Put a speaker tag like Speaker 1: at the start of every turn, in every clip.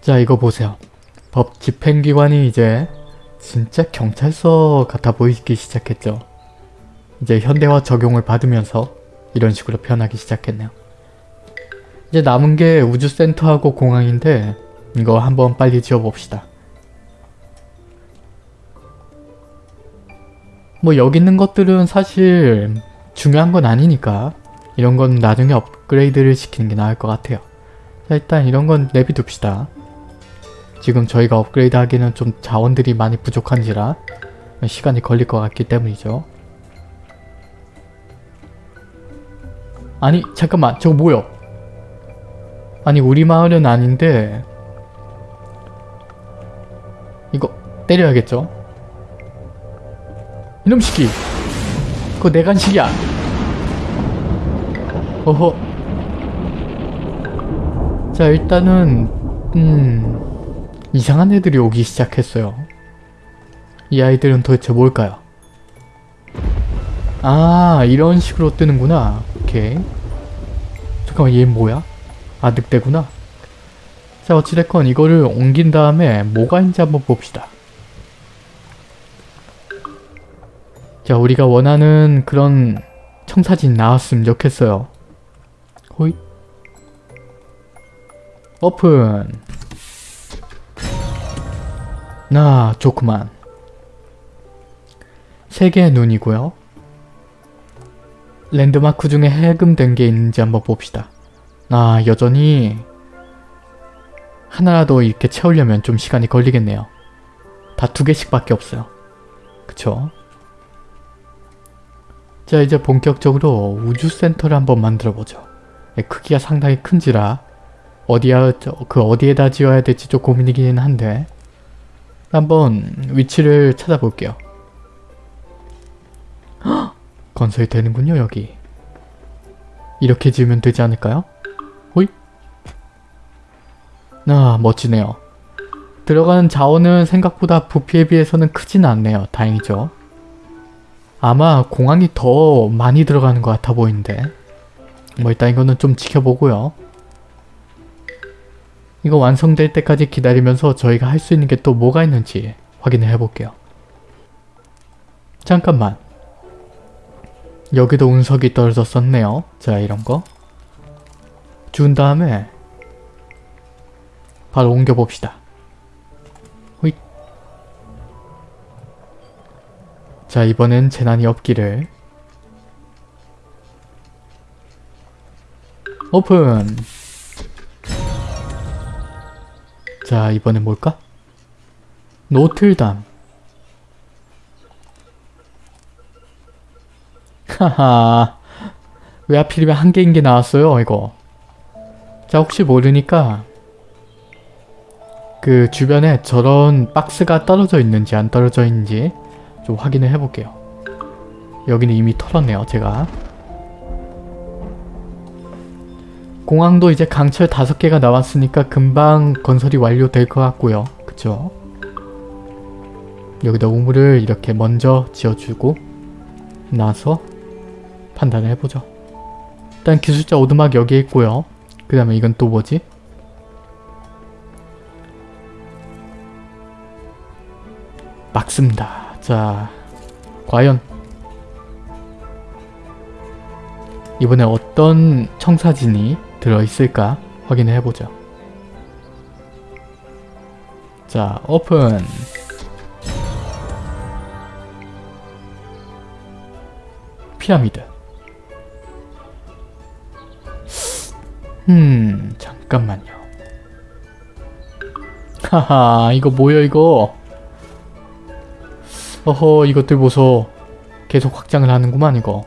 Speaker 1: 자 이거 보세요. 법 집행기관이 이제 진짜 경찰서 같아 보이기 시작했죠. 이제 현대화 적용을 받으면서 이런 식으로 변하기 시작했네요. 이제 남은 게 우주센터하고 공항인데 이거 한번 빨리 지어봅시다. 뭐 여기 있는 것들은 사실 중요한 건 아니니까 이런 건 나중에 업그레이드를 시키는 게 나을 것 같아요. 자 일단 이런 건 내비둡시다. 지금 저희가 업그레이드 하기는 좀 자원들이 많이 부족한지라 시간이 걸릴 것 같기 때문이죠. 아니 잠깐만 저거 뭐야? 아니 우리 마을은 아닌데 이거 때려야겠죠? 이놈 시기 그거 내 간식이야 어허 자 일단은 음 이상한 애들이 오기 시작했어요. 이 아이들은 도대체 뭘까요? 아 이런 식으로 뜨는구나. 오케이. 잠깐만 얘 뭐야? 아 늑대구나. 자 어찌됐건 이거를 옮긴 다음에 뭐가 있는지 한번 봅시다. 자 우리가 원하는 그런 청사진 나왔으면 좋겠어요. 호잇. 오픈 나 좋구만. 세 개의 눈이고요. 랜드마크 중에 해금된 게 있는지 한번 봅시다. 아 여전히 하나라도 이렇게 채우려면 좀 시간이 걸리겠네요. 다 두 개씩 밖에 없어요. 그쵸? 자 이제 본격적으로 우주센터를 한번 만들어보죠. 예, 크기가 상당히 큰지라 어디야 그 어디에다 지어야 될지 좀 고민이긴 한데 한번 위치를 찾아볼게요. 헉! 건설이 되는군요 여기. 이렇게 지으면 되지 않을까요? 호이? 아 멋지네요. 들어가는 자원은 생각보다 부피에 비해서는 크진 않네요. 다행이죠. 아마 공항이 더 많이 들어가는 것 같아 보이는데 뭐 일단 이거는 좀 지켜보고요. 이거 완성될 때까지 기다리면서 저희가 할 수 있는 게 또 뭐가 있는지 확인을 해볼게요. 잠깐만. 여기도 운석이 떨어졌었네요. 자 이런 거. 준 다음에 바로 옮겨봅시다. 호잇. 자 이번엔 재난이 없기를 오픈 자 이번엔 뭘까? 노틀담 하하 왜 하필이면 한 개인 게 나왔어요 이거 자 혹시 모르니까 그 주변에 저런 박스가 떨어져 있는지 안 떨어져 있는지 좀 확인을 해볼게요. 여기는 이미 털었네요, 제가. 공항도 이제 강철 5개가 나왔으니까 금방 건설이 완료될 것 같고요. 그쵸? 여기다 우물을 이렇게 먼저 지어주고 나서 판단을 해보죠. 일단 기술자 오두막 여기에 있고요. 그 다음에 이건 또 뭐지? 막습니다. 자, 과연 이번에 어떤 청사진이 들어있을까 확인을 해보죠. 자, 오픈! 피라미드 음, 잠깐만요. 하하, 이거 뭐야 이거? 어허 이것들 보소 계속 확장을 하는구만 이거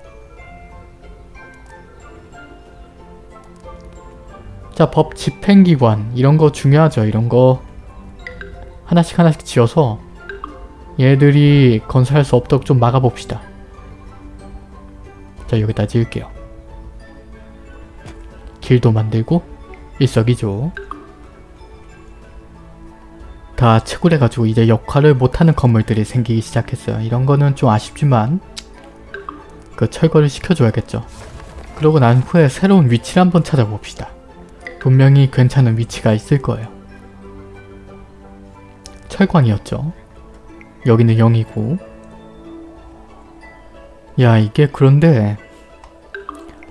Speaker 1: 자 법 집행기관 이런 거 중요하죠 이런 거 하나씩 하나씩 지어서 얘들이 건설할 수 없도록 좀 막아봅시다 자 여기다 지을게요 길도 만들고 일석이조 다 채굴해가지고 이제 역할을 못하는 건물들이 생기기 시작했어요. 이런 거는 좀 아쉽지만 그 철거를 시켜줘야겠죠. 그러고 난 후에 새로운 위치를 한번 찾아봅시다. 분명히 괜찮은 위치가 있을 거예요. 철광이었죠. 여기는 0이고 야 이게 그런데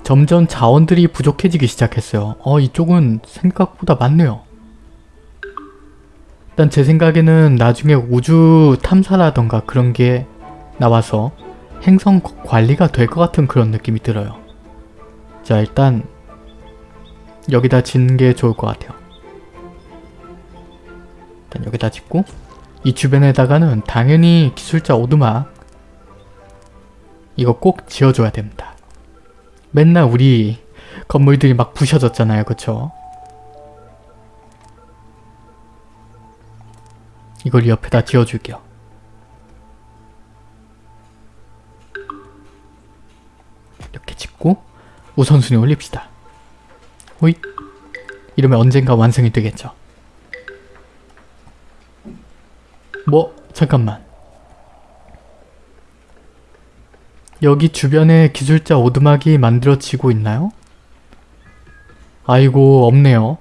Speaker 1: 점점 자원들이 부족해지기 시작했어요. 어 이쪽은 생각보다 많네요. 일단 제 생각에는 나중에 우주 탐사라던가 그런 게 나와서 행성 관리가 될 것 같은 그런 느낌이 들어요. 자 일단 여기다 짓는 게 좋을 것 같아요. 일단 여기다 짓고 이 주변에다가는 당연히 기술자 오두막 이거 꼭 지어줘야 됩니다. 맨날 우리 건물들이 막 부셔졌잖아요. 그쵸? 이걸 옆에다 지어줄게요. 이렇게 짓고 우선순위 올립시다. 호잇 이러면 언젠가 완성이 되겠죠. 뭐 잠깐만 여기 주변에 기술자 오두막이 만들어지고 있나요? 아이고 없네요.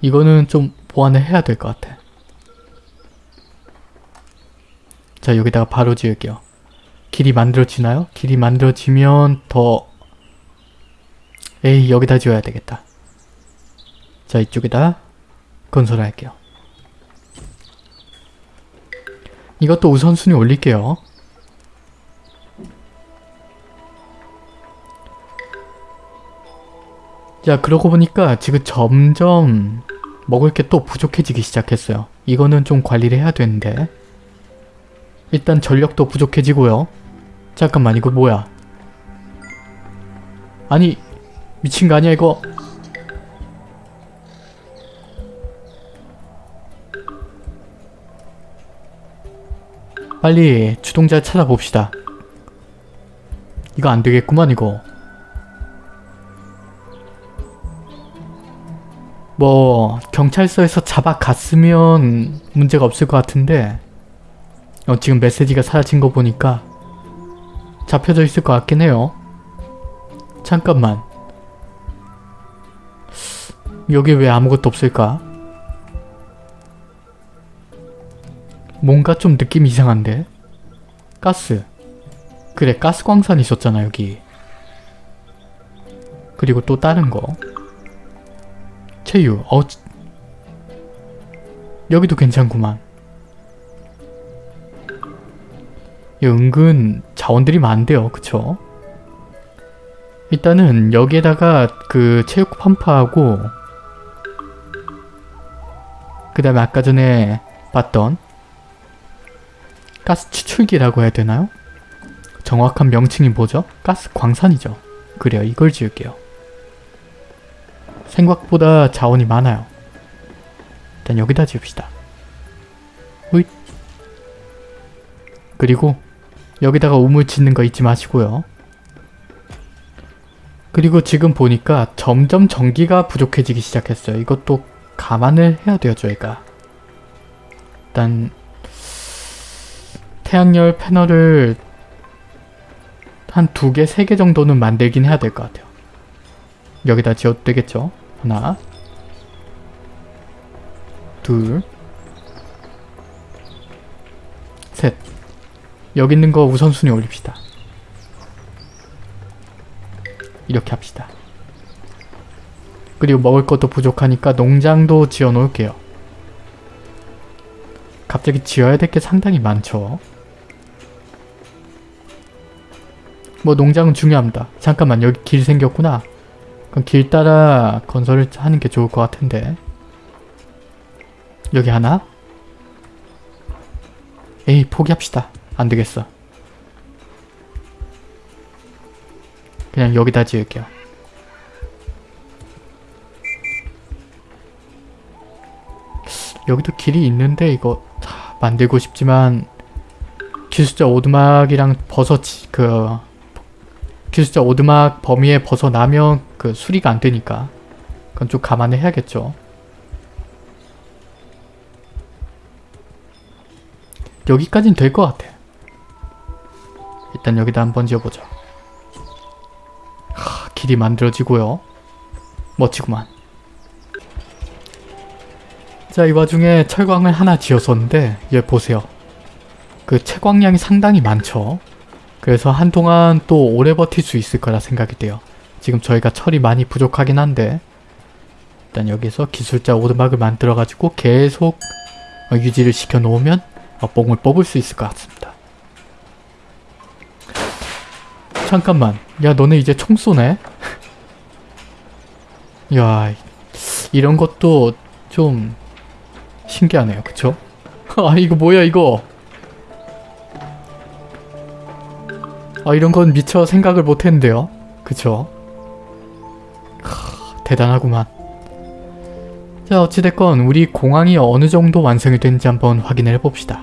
Speaker 1: 이거는 좀 보완을 해야 될 것 같아. 자 여기다가 바로 지을게요. 길이 만들어지나요? 길이 만들어지면 더 에이 여기다 지어야 되겠다. 자 이쪽에다 건설할게요. 이것도 우선순위 올릴게요. 자 그러고 보니까 지금 점점 먹을 게 또 부족해지기 시작했어요. 이거는 좀 관리를 해야 되는데 일단 전력도 부족해지고요. 잠깐만 이거 뭐야? 아니 미친 거 아니야 이거? 빨리 주동자 찾아봅시다. 이거 안 되겠구만 이거. 뭐 경찰서에서 잡아갔으면 문제가 없을 것 같은데 어, 지금 메시지가 사라진 거 보니까 잡혀져 있을 것 같긴 해요. 잠깐만. 여기 왜 아무것도 없을까? 뭔가 좀 느낌이 이상한데? 가스. 그래 가스 광산 있었잖아 여기. 그리고 또 다른 거. 체유. 어 여기도 괜찮구만. 은근 자원들이 많대요. 그쵸? 일단은 여기에다가 그 체육 팜파하고 그 다음에 아까 전에 봤던 가스 추출기라고 해야 되나요? 정확한 명칭이 뭐죠? 가스 광산이죠. 그래요. 이걸 지을게요. 생각보다 자원이 많아요. 일단 여기다 지읍시다. 호잇. 그리고 여기다가 우물 짓는 거 잊지 마시고요. 그리고 지금 보니까 점점 전기가 부족해지기 시작했어요. 이것도 감안을 해야 돼요, 저희가. 일단 태양열 패널을 한 두 개, 세 개 정도는 만들긴 해야 될 것 같아요. 여기다 지어도 되겠죠? 하나 둘 셋. 여기 있는 거 우선순위 올립시다. 이렇게 합시다. 그리고 먹을 것도 부족하니까 농장도 지어 놓을게요. 갑자기 지어야 될 게 상당히 많죠. 뭐 농장은 중요합니다. 잠깐만 여기 길 생겼구나. 그럼 길 따라 건설을 하는 게 좋을 것 같은데. 여기 하나? 에이 포기합시다. 안 되겠어. 그냥 여기다 지을게요. 여기도 길이 있는데 이거 다 만들고 싶지만 기술자 오두막이랑 버섯 그 기술자 오두막 범위에 벗어나면 그 수리가 안 되니까 그건 좀 감안을 해야겠죠. 여기까진 될 것 같아. 일단 여기다 한번 지어보자. 하, 길이 만들어지고요. 멋지구만. 자, 이 와중에 철광을 하나 지었었는데 얘 보세요. 그 채광량이 상당히 많죠. 그래서 한동안 또 오래 버틸 수 있을 거라 생각이 돼요. 지금 저희가 철이 많이 부족하긴 한데 일단 여기서 기술자 오두막을 만들어가지고 계속 어, 유지를 시켜 놓으면 어, 뽕을 뽑을 수 있을 것 같습니다. 잠깐만. 야 너네 이제 총 쏘네? 야 이런 것도 좀 신기하네요. 그쵸? 아 이거 뭐야 이거 아 이런 건 미처 생각을 못했는데요. 그쵸? 크, 대단하구만. 자 어찌됐건 우리 공항이 어느 정도 완성이 됐는지 한번 확인을 해봅시다.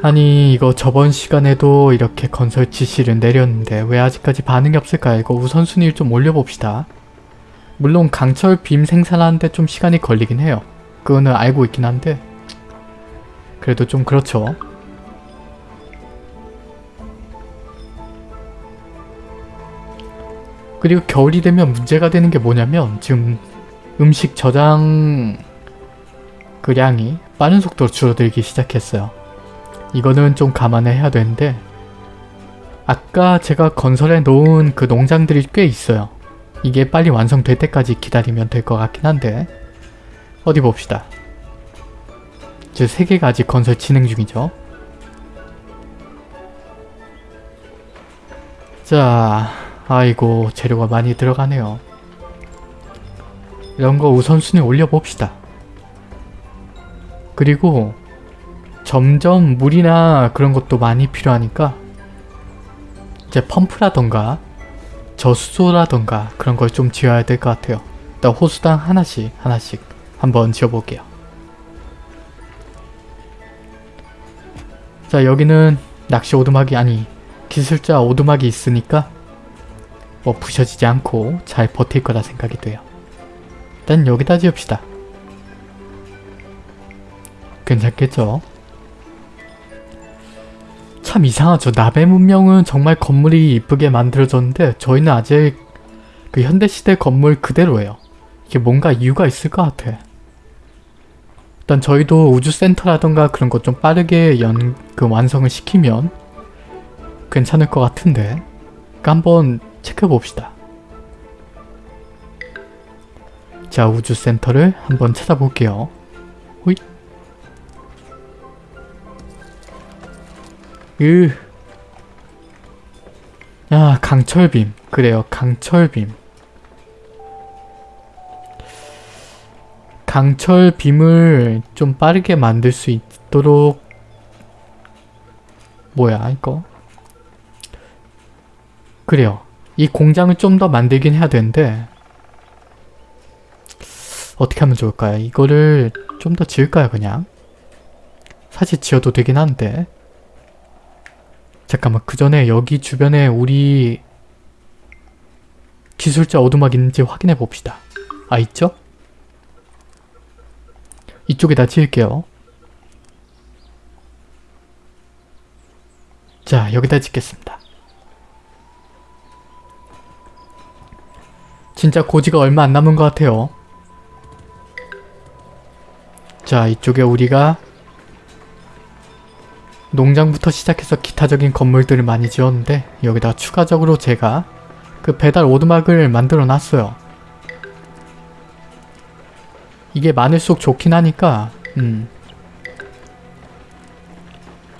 Speaker 1: 아니 이거 저번 시간에도 이렇게 건설 지시를 내렸는데 왜 아직까지 반응이 없을까요? 이거 우선순위를 좀 올려봅시다. 물론 강철 빔 생산하는데 좀 시간이 걸리긴 해요. 그거는 알고 있긴 한데 그래도 좀 그렇죠. 그리고 겨울이 되면 문제가 되는 게 뭐냐면 지금 음식 저장 그 량이 빠른 속도로 줄어들기 시작했어요. 이거는 좀 감안을 해야 되는데 아까 제가 건설해 놓은 그 농장들이 꽤 있어요. 이게 빨리 완성될 때까지 기다리면 될 것 같긴 한데 어디 봅시다. 제 3개가 아직 건설 진행 중이죠. 자, 아이고 재료가 많이 들어가네요. 이런 거 우선순위 올려봅시다. 그리고 점점 물이나 그런 것도 많이 필요하니까 이제 펌프라던가 저수소라던가 그런 걸 좀 지어야 될 것 같아요. 일단 호수당 하나씩 하나씩 한번 지어볼게요. 자 여기는 낚시 오두막이 아니 기술자 오두막이 있으니까 뭐 부셔지지 않고 잘 버틸 거라 생각이 돼요. 일단 여기다 지읍시다. 괜찮겠죠? 참 이상하죠. 나베 문명은 정말 건물이 이쁘게 만들어졌는데 저희는 아직 그 현대시대 건물 그대로예요. 이게 뭔가 이유가 있을 것 같아. 일단 저희도 우주센터라던가 그런 것 좀 빠르게 연, 그 완성을 시키면 괜찮을 것 같은데 그러니까 한번 체크해봅시다. 자 우주센터를 한번 찾아볼게요. 호잇 으. 야 강철빔 그래요 강철빔 강철빔을 좀 빠르게 만들 수 있도록 뭐야 이거 그래요 이 공장을 좀 더 만들긴 해야 되는데 어떻게 하면 좋을까요? 이거를 좀 더 지을까요 그냥? 사실 지어도 되긴 한데 잠깐만 그 전에 여기 주변에 우리 기술자 오두막 있는지 확인해 봅시다. 아 있죠? 이쪽에다 지을게요. 자 여기다 짓겠습니다. 진짜 고지가 얼마 안 남은 것 같아요. 자 이쪽에 우리가 농장부터 시작해서 기타적인 건물들을 많이 지었는데 여기다가 추가적으로 제가 그 배달 오두막을 만들어 놨어요. 이게 많을수록 좋긴 하니까 음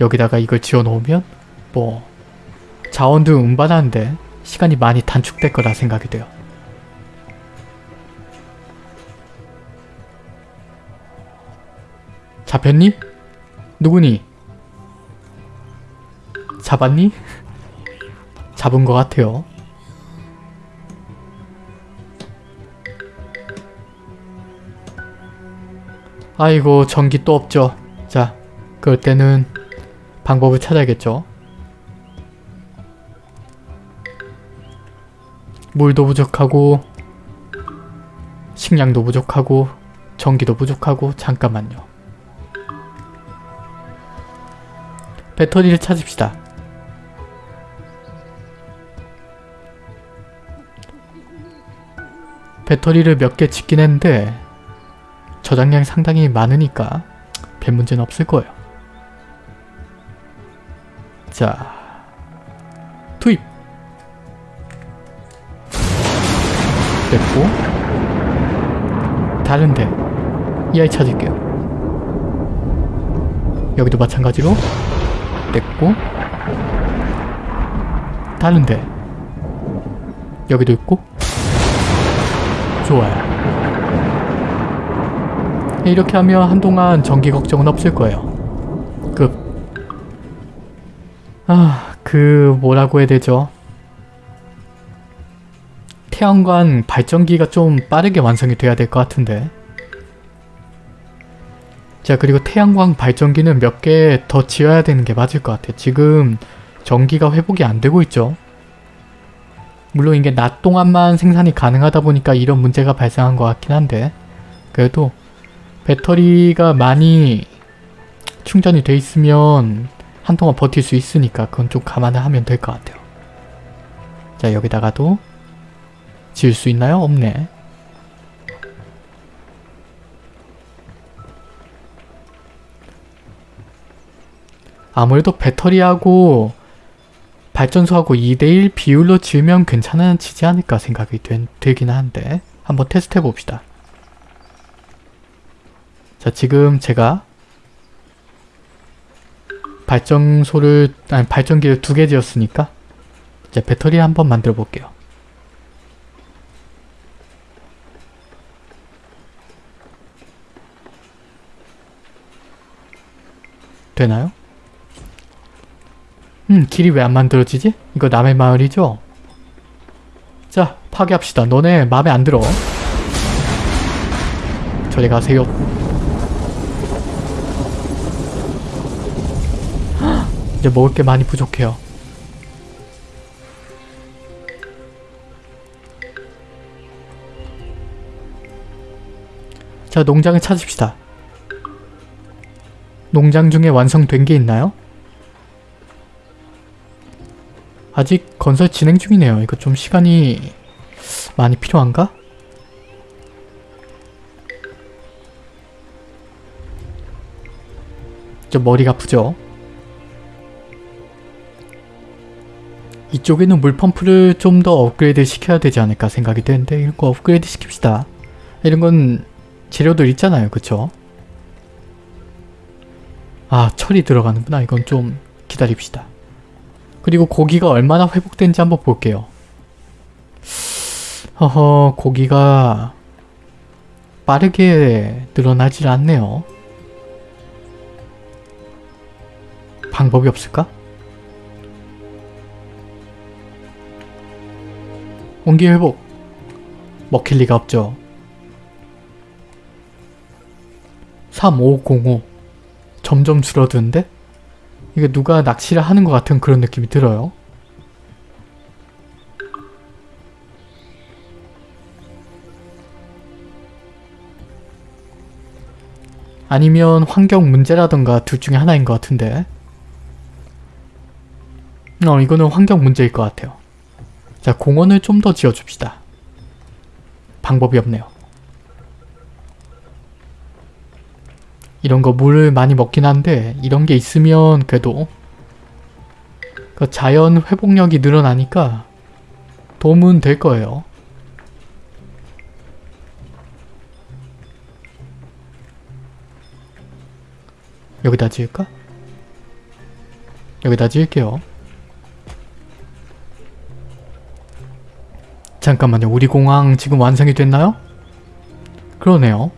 Speaker 1: 여기다가 이걸 지어 놓으면 뭐 자원도 운반하는데 시간이 많이 단축될 거라 생각이 돼요. 잡혔니? 누구니? 잡았니? 잡은 것 같아요. 아이고 전기 또 없죠. 자 그럴 때는 방법을 찾아야겠죠. 물도 부족하고 식량도 부족하고 전기도 부족하고 잠깐만요. 배터리를 찾읍시다. 배터리를 몇 개 짓긴 했는데 저장량이 상당히 많으니까 별 문제는 없을 거예요. 자, 투입! 됐고 다른데 이 아이 찾을게요. 여기도 마찬가지로 됐고 다른데 여기도 있고 좋아요. 이렇게 하면 한동안 전기 걱정은 없을 거예요. 그, 아, 그, 뭐라고 해야 되죠? 태양광 발전기가 좀 빠르게 완성이 돼야 될 것 같은데. 자, 그리고 태양광 발전기는 몇 개 더 지어야 되는 게 맞을 것 같아요. 지금 전기가 회복이 안 되고 있죠. 물론 이게 낮 동안만 생산이 가능하다 보니까 이런 문제가 발생한 것 같긴 한데 그래도 배터리가 많이 충전이 돼 있으면 한동안 버틸 수 있으니까 그건 좀 감안을 하면 될 것 같아요. 자 여기다가도 지을 수 있나요? 없네. 아무래도 배터리하고 발전소하고 2대1 비율로 지으면 괜찮아지지 않을까 생각이 된, 들긴 한데 한번 테스트 해봅시다. 자 지금 제가 발전소를 아니 발전기를 두 개 지었으니까 이제 배터리 한번 만들어 볼게요. 되나요? 음 길이 왜 안 만들어지지? 이거 남의 마을이죠? 자 파괴합시다. 너네 마음에 안 들어. 저리 가세요. 이제 먹을 게 많이 부족해요. 자, 농장을 찾읍시다. 농장 중에 완성된 게 있나요? 아직 건설 진행 중이네요. 이거 좀 시간이 많이 필요한가? 좀 머리가 아프죠? 이쪽에는 물펌프를 좀 더 업그레이드 시켜야 되지 않을까 생각이 되는데 이런 거 업그레이드 시킵시다. 이런 건 재료들 있잖아요. 그쵸? 아 철이 들어가는구나. 이건 좀 기다립시다. 그리고 고기가 얼마나 회복된지 한번 볼게요. 허허 고기가 빠르게 늘어나질 않네요. 방법이 없을까? 온기 회복 먹힐 리가 없죠. 3505 점점 줄어드는데? 이게 누가 낚시를 하는 것 같은 그런 느낌이 들어요. 아니면 환경 문제라던가 둘 중에 하나인 것 같은데 어 이거는 환경 문제일 것 같아요. 자 공원을 좀 더 지어줍시다. 방법이 없네요. 이런 거 물을 많이 먹긴 한데 이런 게 있으면 그래도 그 자연 회복력이 늘어나니까 도움은 될 거예요. 여기다 지을까? 여기다 지을게요. 잠깐만요. 우리 공항 지금 완성이 됐나요? 그러네요.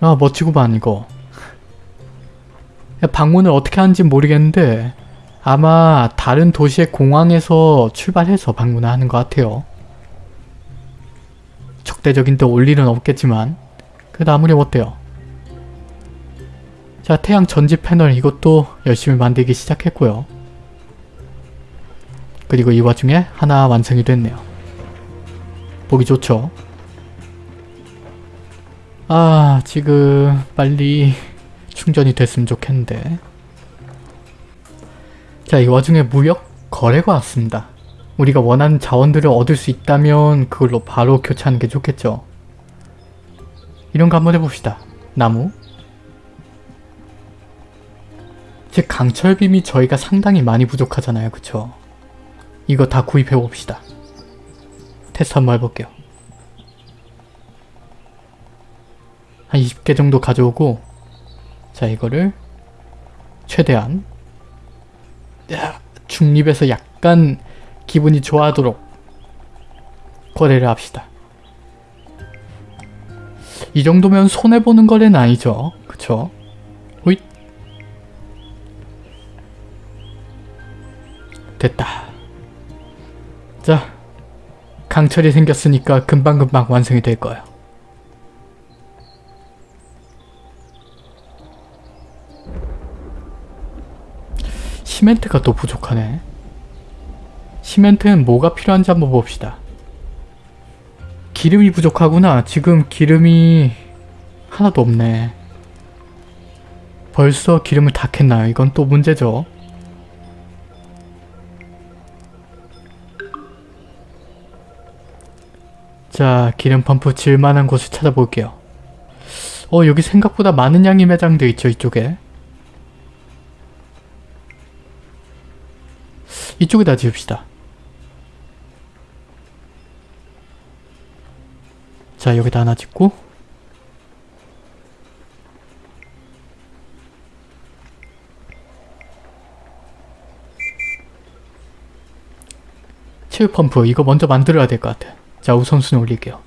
Speaker 1: 아 멋지구만 이거. 방문을 어떻게 하는지 모르겠는데 아마 다른 도시의 공항에서 출발해서 방문을 하는 것 같아요. 적대적인 데 올 일은 없겠지만 그래도 아무리 어때요. 자 태양 전지 패널 이것도 열심히 만들기 시작했고요. 그리고 이 와중에 하나 완성이 됐네요. 보기 좋죠? 아 지금 빨리 충전이 됐으면 좋겠는데 자 이 와중에 무역 거래가 왔습니다. 우리가 원하는 자원들을 얻을 수 있다면 그걸로 바로 교체하는 게 좋겠죠. 이런 거 한번 해봅시다. 나무. 즉 강철빔이 저희가 상당히 많이 부족하잖아요. 그쵸? 이거 다 구입해봅시다. 테스트 한번 해볼게요. 한 20개 정도 가져오고 자 이거를 최대한 야, 중립에서 약간 기분이 좋아하도록 거래를 합시다. 이 정도면 손해보는 거래는 아니죠. 그쵸? 호잇 됐다. 자, 강철이 생겼으니까 금방금방 완성이 될 거예요. 시멘트가 또 부족하네. 시멘트는 뭐가 필요한지 한번 봅시다. 기름이 부족하구나. 지금 기름이 하나도 없네. 벌써 기름을 다 캤나요? 이건 또 문제죠. 자, 기름 펌프 질만한 곳을 찾아볼게요. 어, 여기 생각보다 많은 양이 매장되어 있죠, 이쪽에. 이쪽에다 지읍시다. 자, 여기다 하나 짓고 체육 펌프 이거 먼저 만들어야 될 것 같아. 자, 우선순위 올릴게요.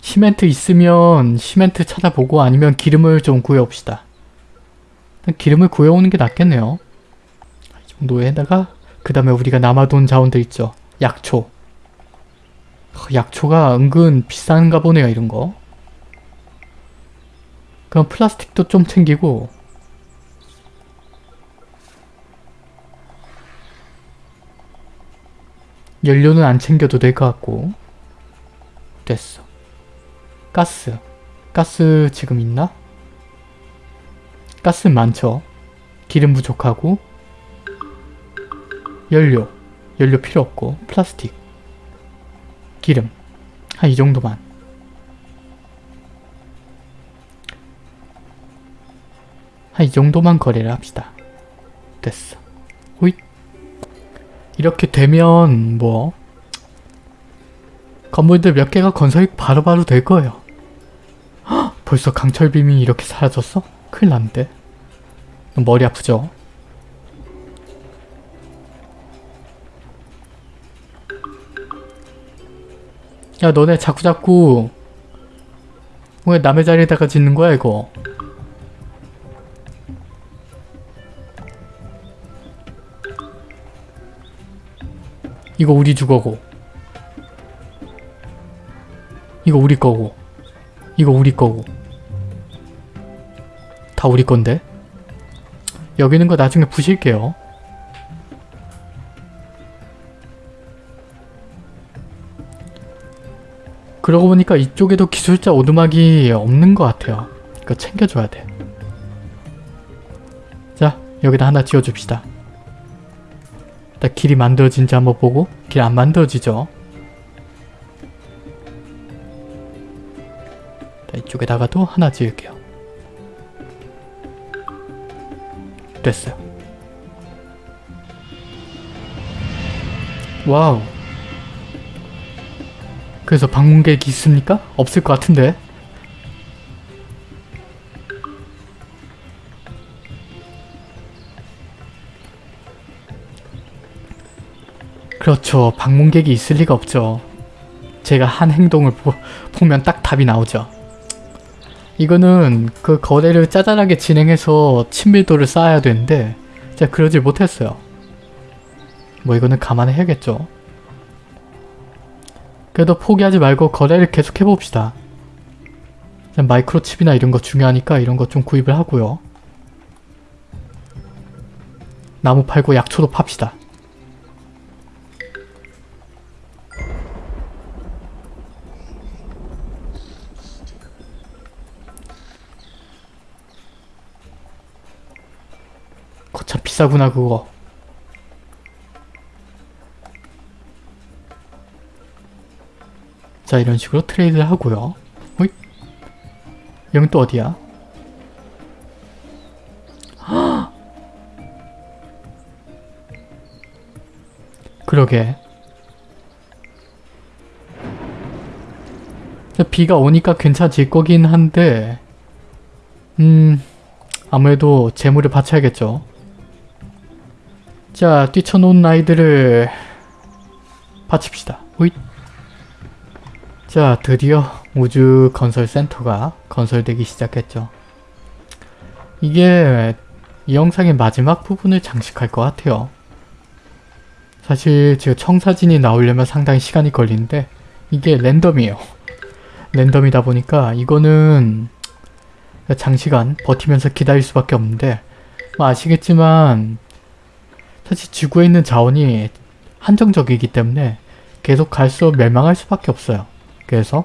Speaker 1: 시멘트 있으면 시멘트 찾아보고 아니면 기름을 좀 구해옵시다. 기름을 구해오는 게 낫겠네요. 이 정도에다가 그 다음에 우리가 남아돈 자원들 있죠. 약초. 어, 약초가 은근 비싼가 보네요 이런 거. 그럼 플라스틱도 좀 챙기고 연료는 안 챙겨도 될 것 같고 됐어. 가스. 가스 지금 있나? 가스 많죠. 기름 부족하고 연료. 연료 필요 없고 플라스틱. 기름. 한 이 정도만. 한 이 정도만 거래를 합시다. 됐어. 호잇. 이렇게 되면 뭐 건물들 몇 개가 건설이 바로바로 될 거예요. 헉, 벌써 강철빔이 이렇게 사라졌어? 큰일 났는데. 머리 아프죠? 야 너네 자꾸자꾸 왜 남의 자리에다가 짓는 거야 이거? 이거 우리 주거고. 이거 우리 거고. 이거 우리 거고. 다 우리 건데? 여기 있는 거 나중에 부실게요 그러고 보니까 이쪽에도 기술자 오두막이 없는 것 같아요. 이거 챙겨줘야 돼. 자, 여기다 하나 지어줍시다. 일단 길이 만들어진지 한번 보고 길 안 만들어지죠? 자, 이쪽에다가도 하나 지을게요. 됐어요. 와우. 그래서 방문객이 있습니까? 없을 것 같은데. 그렇죠. 방문객이 있을 리가 없죠. 제가 한 행동을 보, 보면 딱 답이 나오죠. 이거는 그 거래를 짜잘하게 진행해서 친밀도를 쌓아야 되는데 제가 그러질 못했어요. 뭐 이거는 감안해야겠죠. 그래도 포기하지 말고 거래를 계속 해봅시다. 마이크로칩이나 이런 거 중요하니까 이런 거 좀 구입을 하고요. 나무 팔고 약초도 팝시다. 거참 비싸구나 그거. 자 이런 식으로 트레이드를 하고요. 호잇. 여긴 또 어디야? 그러게. 자, 비가 오니까 괜찮질 거긴 한데 음... 아무래도 재물을 바쳐야겠죠. 자, 뛰쳐놓은 아이들을 바칩시다. 호잇. 자, 드디어 우주 건설 센터가 건설되기 시작했죠. 이게 이 영상의 마지막 부분을 장식할 것 같아요. 사실 지금 청사진이 나오려면 상당히 시간이 걸리는데 이게 랜덤이에요. 랜덤이다 보니까 이거는 장시간 버티면서 기다릴 수밖에 없는데 뭐 아시겠지만 사실 지구에 있는 자원이 한정적이기 때문에 계속 갈수록 멸망할 수밖에 없어요. 그래서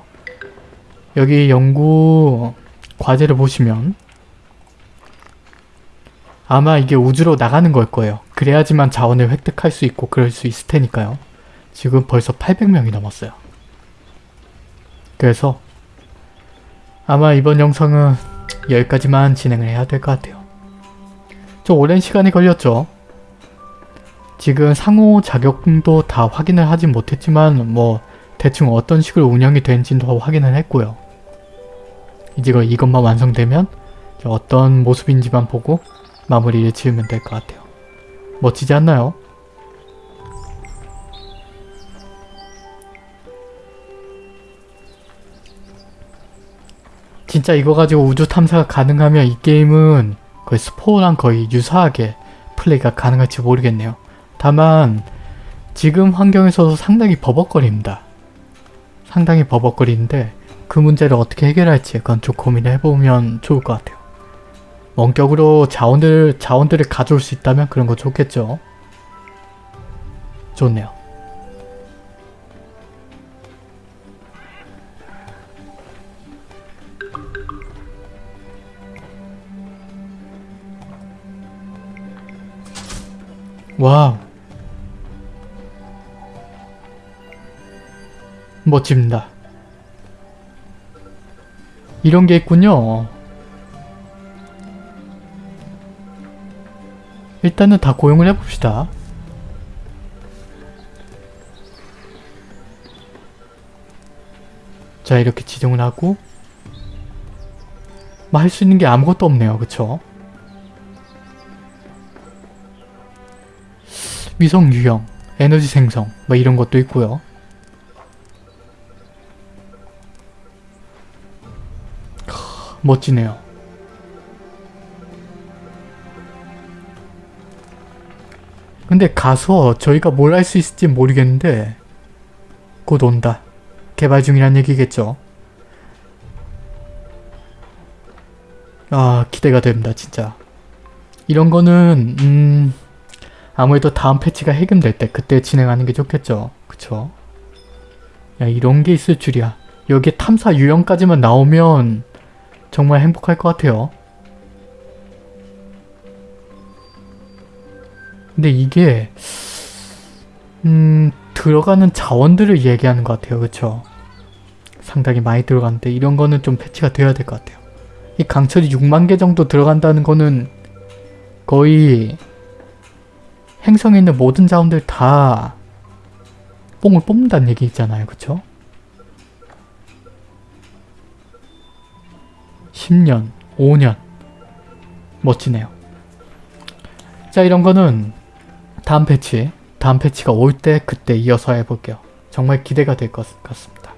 Speaker 1: 여기 연구 과제를 보시면 아마 이게 우주로 나가는 걸 거예요. 그래야지만 자원을 획득할 수 있고 그럴 수 있을 테니까요. 지금 벌써 800명이 넘었어요. 그래서 아마 이번 영상은 여기까지만 진행을 해야 될 것 같아요. 좀 오랜 시간이 걸렸죠. 지금 상호작용도 다 확인을 하진 못했지만 뭐 대충 어떤 식으로 운영이 되는지도 확인을 했고요. 이제 이것만 완성되면 어떤 모습인지만 보고 마무리를 지으면 될 것 같아요. 멋지지 않나요? 진짜 이거 가지고 우주 탐사가 가능하면 이 게임은 거의 스포랑 거의 유사하게 플레이가 가능할지 모르겠네요. 다만 지금 환경에서도 상당히 버벅거립니다. 상당히 버벅거리는데 그 문제를 어떻게 해결할지 그건 좀 고민을 해보면 좋을 것 같아요. 원격으로 자원들, 자원들을 가져올 수 있다면 그런 거 좋겠죠. 좋네요. 와우. 멋집니다. 이런 게 있군요. 일단은 다 고용을 해봅시다. 자 이렇게 지정을 하고 뭐 할 수 있는 게 아무것도 없네요. 그쵸? 위성 유형, 에너지 생성 뭐 이런 것도 있고요. 멋지네요. 근데 가서 저희가 뭘 할 수 있을지 모르겠는데 곧 온다. 개발 중이란 얘기겠죠. 아 기대가 됩니다 진짜. 이런 거는 음 아무래도 다음 패치가 해금될 때 그때 진행하는 게 좋겠죠. 그쵸? 야 이런 게 있을 줄이야. 여기에 탐사 유형까지만 나오면 정말 행복할 것 같아요. 근데 이게 음 들어가는 자원들을 얘기하는 것 같아요. 그쵸? 상당히 많이 들어가는데 이런 거는 좀 패치가 돼야 될 것 같아요. 이 강철이 6만 개 정도 들어간다는 거는 거의 행성에 있는 모든 자원들 다 뽕을 뽑는다는 얘기 있잖아요. 그쵸? 10년, 5년 멋지네요. 자 이런 거는 다음 패치, 다음 패치가 올 때 그때 이어서 해볼게요. 정말 기대가 될 것 같습니다.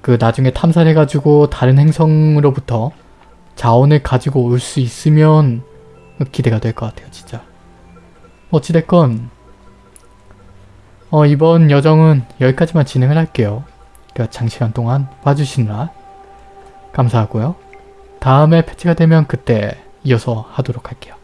Speaker 1: 그 나중에 탐사를 해가지고 다른 행성으로부터 자원을 가지고 올 수 있으면 기대가 될 것 같아요. 진짜. 어찌됐건 어, 이번 여정은 여기까지만 진행을 할게요. 그러니까 장시간 동안 봐주시느라 감사하고요. 다음에 패치가 되면 그때 이어서 하도록 할게요.